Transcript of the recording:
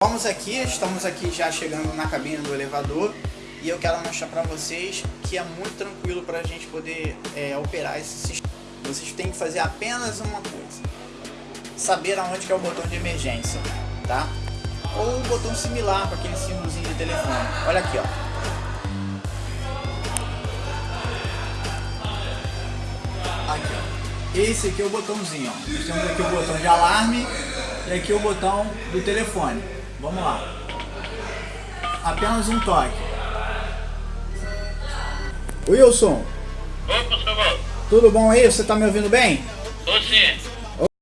Vamos aqui, estamos aqui já chegando na cabine do elevador e eu quero mostrar para vocês que é muito tranquilo para a gente poder é, operar esse sistema. Vocês têm que fazer apenas uma coisa, saber aonde que é o botão de emergência, tá? Ou um botão similar para aquele símbolozinho de telefone. Olha aqui, ó. Aqui, ó. Esse aqui é o botãozinho, ó. Temos aqui o botão de alarme e aqui o botão do telefone. Vamos lá. Apenas um toque. Wilson. Opa, seu Tudo bom aí? Você tá me ouvindo bem? Tô sim.